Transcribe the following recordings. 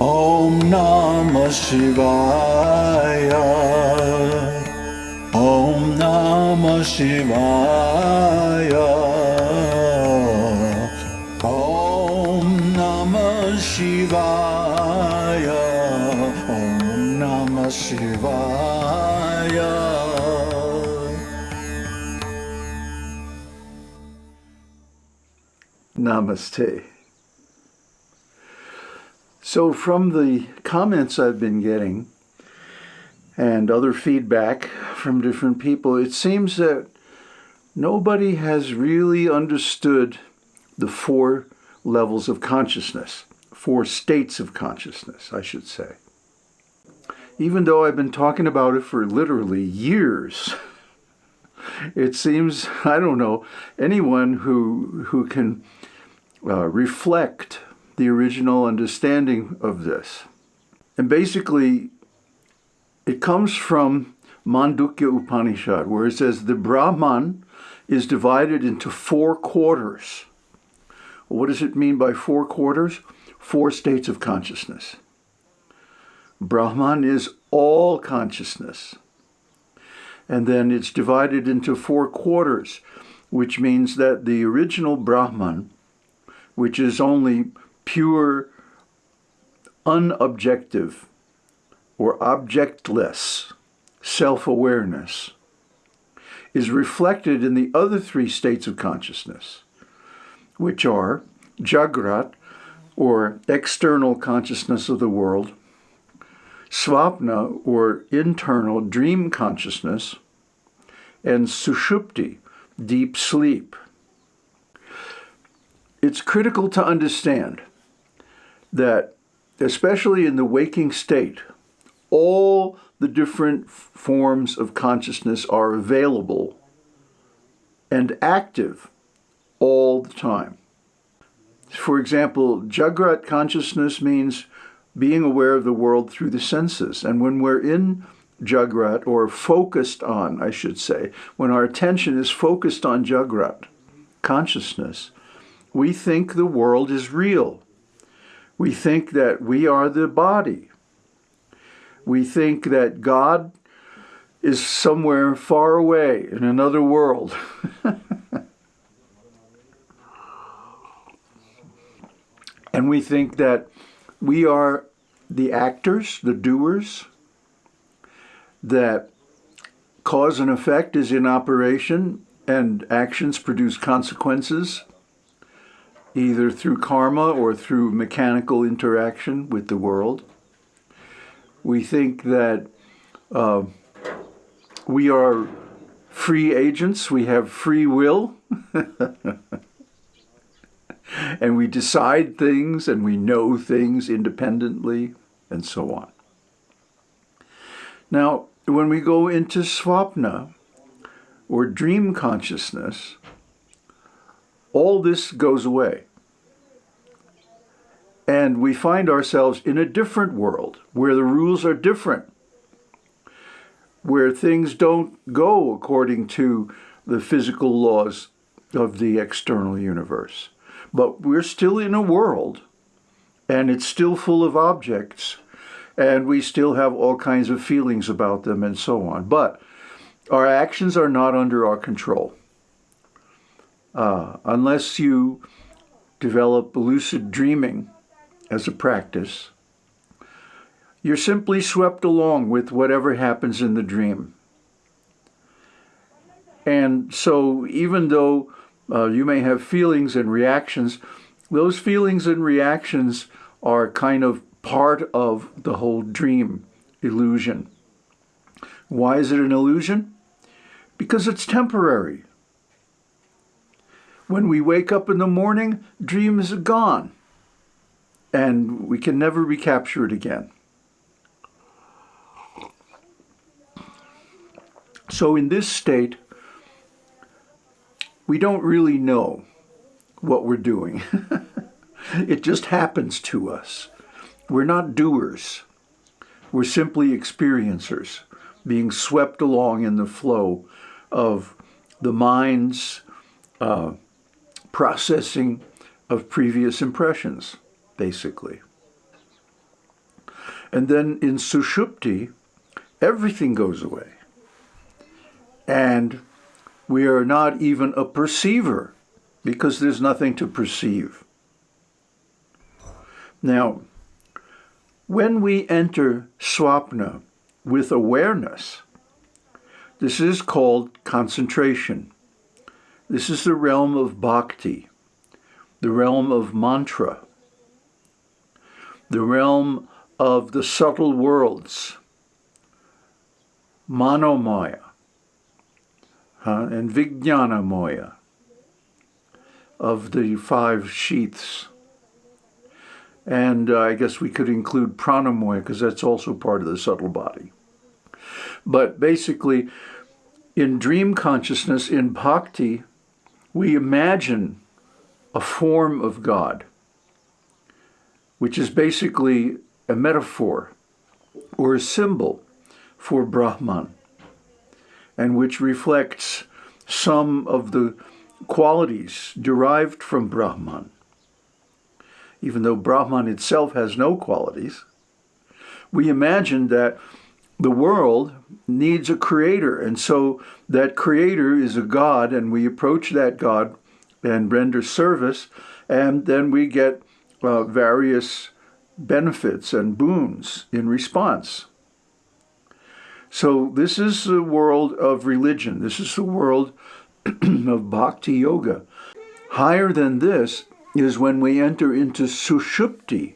Om Namah Shivaya. Om Namah Shivaya. Om Namah Shivaya. Om Namah Shivaya. Namaste. So, from the comments I've been getting and other feedback from different people, it seems that nobody has really understood the four levels of consciousness, four states of consciousness, I should say. Even though I've been talking about it for literally years, it seems, I don't know, anyone who, who can uh, reflect the original understanding of this. And basically, it comes from Mandukya Upanishad, where it says the Brahman is divided into four quarters. What does it mean by four quarters? Four states of consciousness. Brahman is all consciousness. And then it's divided into four quarters, which means that the original Brahman, which is only pure, unobjective, or objectless self awareness is reflected in the other three states of consciousness, which are Jagrat, or external consciousness of the world, Swapna, or internal dream consciousness, and Sushupti, deep sleep. It's critical to understand that, especially in the waking state, all the different forms of consciousness are available and active all the time. For example, Jagrat consciousness means being aware of the world through the senses. And when we're in Jagrat, or focused on, I should say, when our attention is focused on Jagrat consciousness, we think the world is real. We think that we are the body. We think that God is somewhere far away in another world. and we think that we are the actors, the doers, that cause and effect is in operation and actions produce consequences either through karma or through mechanical interaction with the world. We think that uh, we are free agents, we have free will, and we decide things and we know things independently, and so on. Now, when we go into swapna, or dream consciousness, all this goes away. And we find ourselves in a different world where the rules are different, where things don't go according to the physical laws of the external universe. But we're still in a world, and it's still full of objects, and we still have all kinds of feelings about them and so on. But our actions are not under our control. Uh, unless you develop lucid dreaming as a practice, you're simply swept along with whatever happens in the dream. And so, even though uh, you may have feelings and reactions, those feelings and reactions are kind of part of the whole dream illusion. Why is it an illusion? Because it's temporary. When we wake up in the morning, dreams are gone, and we can never recapture it again. So in this state, we don't really know what we're doing. it just happens to us. We're not doers. We're simply experiencers, being swept along in the flow of the mind's uh, processing of previous impressions, basically. And then in Sushupti, everything goes away. And we are not even a perceiver because there's nothing to perceive. Now, when we enter swapna with awareness, this is called concentration. This is the realm of bhakti, the realm of mantra, the realm of the subtle worlds, manomaya huh, and vijnanamaya of the five sheaths. And uh, I guess we could include pranamaya because that's also part of the subtle body. But basically, in dream consciousness, in bhakti, we imagine a form of God, which is basically a metaphor or a symbol for Brahman, and which reflects some of the qualities derived from Brahman. Even though Brahman itself has no qualities, we imagine that the world needs a creator. And so that creator is a God, and we approach that God and render service, and then we get uh, various benefits and boons in response. So this is the world of religion. This is the world of bhakti yoga. Higher than this is when we enter into sushupti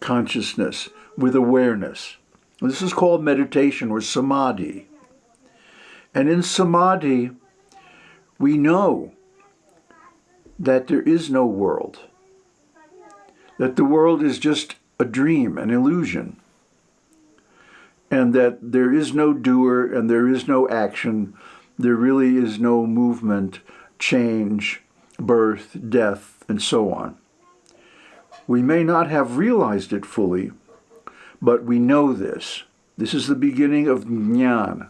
consciousness with awareness. This is called meditation or samadhi. And in samadhi, we know that there is no world, that the world is just a dream, an illusion, and that there is no doer and there is no action, there really is no movement, change, birth, death, and so on. We may not have realized it fully, but we know this. This is the beginning of jnana.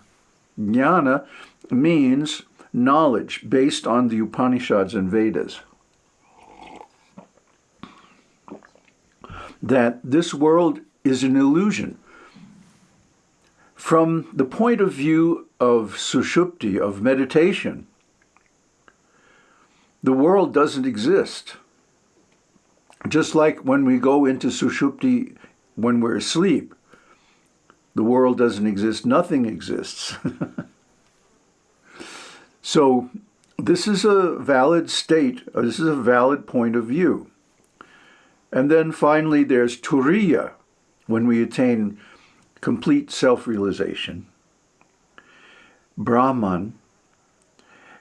Jnana means knowledge based on the Upanishads and Vedas. That this world is an illusion. From the point of view of sushupti, of meditation, the world doesn't exist. Just like when we go into sushupti when we're asleep, the world doesn't exist, nothing exists. so this is a valid state, uh, this is a valid point of view. And then finally there's turiya, when we attain complete self-realization. Brahman.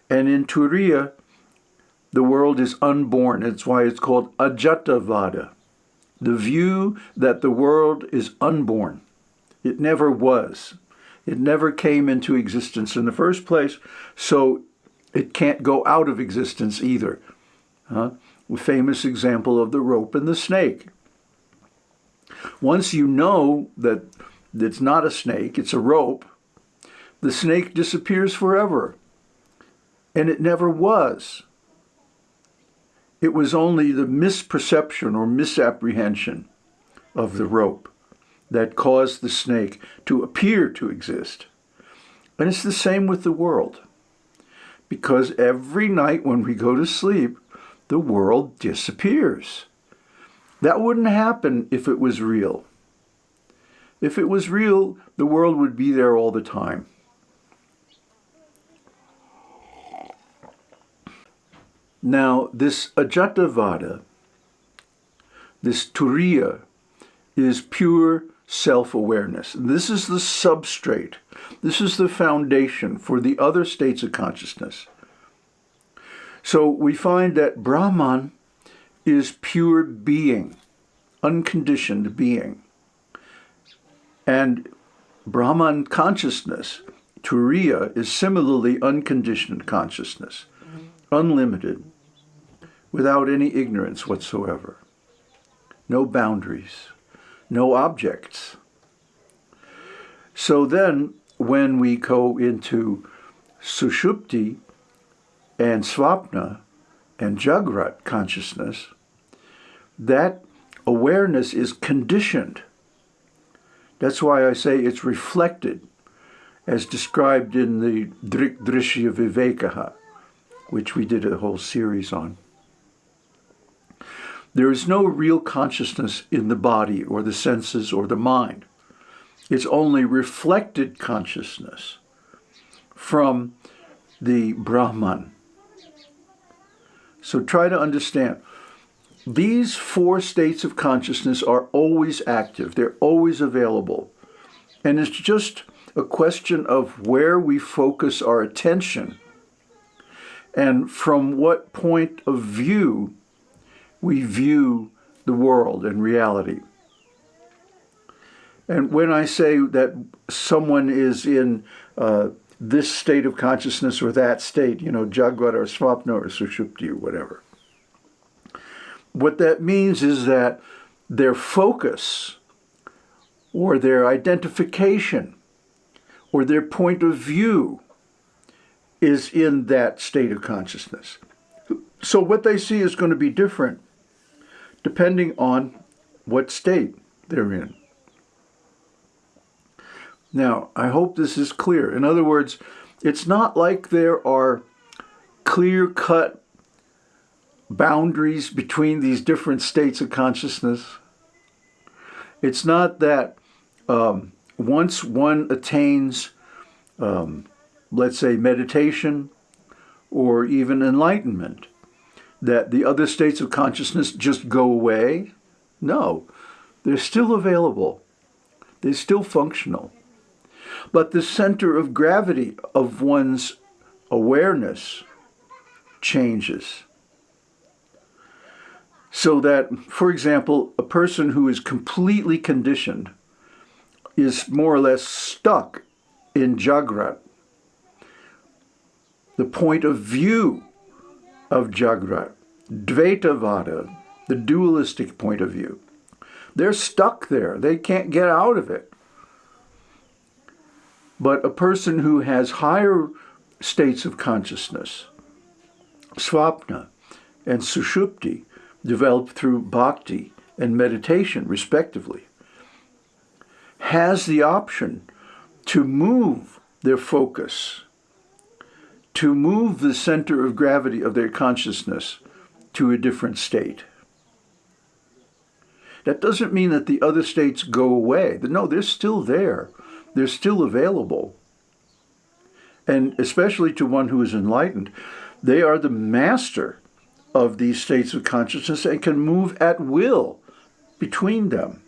And in Turiya, the world is unborn. It's why it's called Ajatavada, the view that the world is unborn. It never was. It never came into existence in the first place, so it can't go out of existence either. Huh? A famous example of the rope and the snake. Once you know that it's not a snake, it's a rope, the snake disappears forever. And it never was. It was only the misperception or misapprehension of the mm-hmm. rope that caused the snake to appear to exist. And it's the same with the world. Because every night when we go to sleep, the world disappears. That wouldn't happen if it was real. If it was real, the world would be there all the time. Now, this Ajatavada, this Turiya, is pure self-awareness. This is the substrate. This is the foundation for the other states of consciousness. So we find that Brahman is pure being, unconditioned being. And Brahman consciousness, Turiya, is similarly unconditioned consciousness, mm-hmm. unlimited without any ignorance whatsoever. No boundaries, no objects. So then, when we go into Sushupti and Swapna and Jagrat consciousness, that awareness is conditioned That's why I say it's reflected, as described in the Drik Drishya Vivekaha, which we did a whole series on. There is no real consciousness in the body or the senses or the mind. It's only reflected consciousness from the Brahman. So try to understand. These four states of consciousness are always active. They're always available. And it's just a question of where we focus our attention and from what point of view we view the world and reality. And when I say that someone is in uh, this state of consciousness or that state, you know, Jagrat or Swapna or Sushupti or whatever, what that means is that their focus or their identification or their point of view is in that state of consciousness. So what they see is going to be different depending on what state they're in. Now, I hope this is clear. In other words, it's not like there are clear-cut boundaries between these different states of consciousness. It's not that um, once one attains, um, let's say, meditation or even enlightenment, that the other states of consciousness just go away. No, they're still available. They're still functional. But the center of gravity of one's awareness changes. So that, for example, a person who is completely conditioned is more or less stuck in Jagrat. The point of view of Jagrat, Dvaitavada, the dualistic point of view. They're stuck there. They can't get out of it. But a person who has higher states of consciousness, swapna and sushupti, developed through bhakti and meditation, respectively, has the option to move their focus, to move the center of gravity of their consciousness to a different state. That doesn't mean that the other states go away. No, they're still there they're still available. And especially to one who is enlightened, they are the master of these states of consciousness and can move at will between them.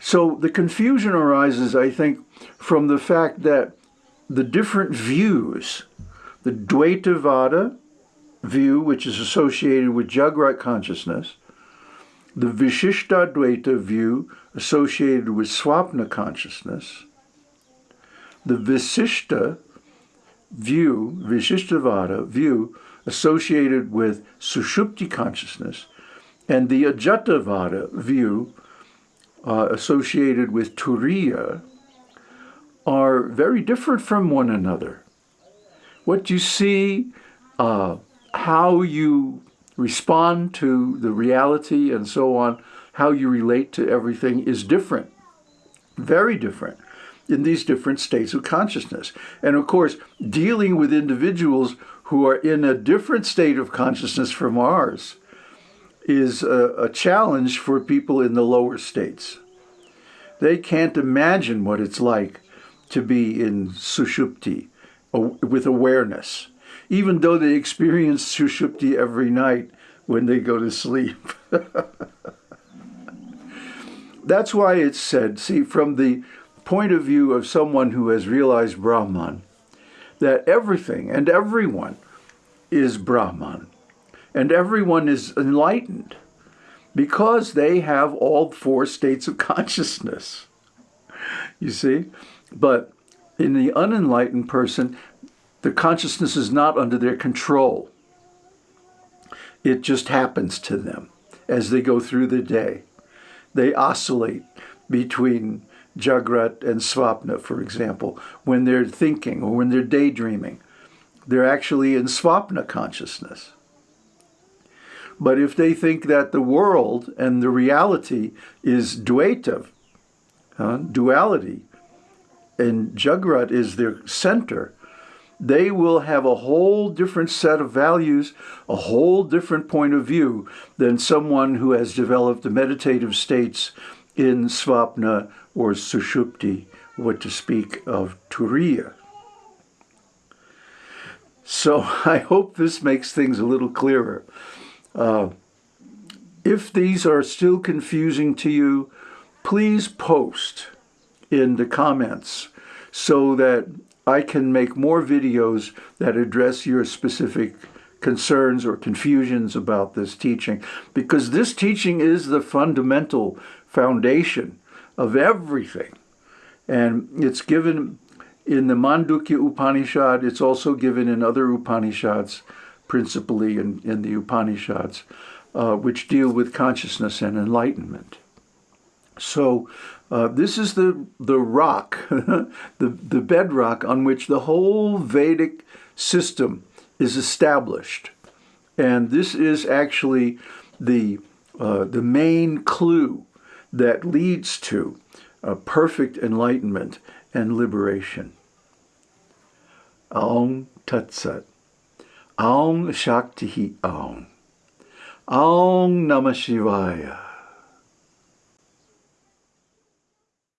So the confusion arises, I think, from the fact that the different views, the Dvaitavada view, which is associated with Jagrat consciousness, the Vishishtadvaita view associated with Swapna consciousness, the Visishta view, Vishishtavada view associated with Sushupti consciousness, and the Ajatavada view uh, associated with Turiya are very different from one another. What you see, uh, how you respond to the reality and so on, how you relate to everything is different, very different in these different states of consciousness. And of course, dealing with individuals who are in a different state of consciousness from ours is a, a challenge for people in the lower states. They can't imagine what it's like to be in sushupti with awareness even though they experience sushupti every night when they go to sleep. That's why it's said, see, from the point of view of someone who has realized Brahman, that everything and everyone is Brahman, and everyone is enlightened because they have all four states of consciousness. You see? But in the unenlightened person, the consciousness is not under their control. It just happens to them as they go through the day. They oscillate between Jagrat and Swapna, for example, when they're thinking or when they're daydreaming. They're actually in Swapna consciousness. But if they think that the world and the reality is Dvaita, uh, duality, and Jagrat is their center, they will have a whole different set of values, a whole different point of view than someone who has developed the meditative states in Svapna or Sushupti, what to speak of Turiya. So I hope this makes things a little clearer. Uh, if these are still confusing to you, please post in the comments so that I can make more videos that address your specific concerns or confusions about this teaching because this teaching is the fundamental foundation of everything. And it's given in the Mandukya Upanishad, it's also given in other Upanishads, principally in, in the Upanishads, uh, which deal with consciousness and enlightenment. So uh, this is the, the rock, the, the bedrock on which the whole Vedic system is established. And this is actually the, uh, the main clue that leads to perfect enlightenment and liberation. Aum Tat Sat. Aum Shakti Aum. Aum Namah Shivaya.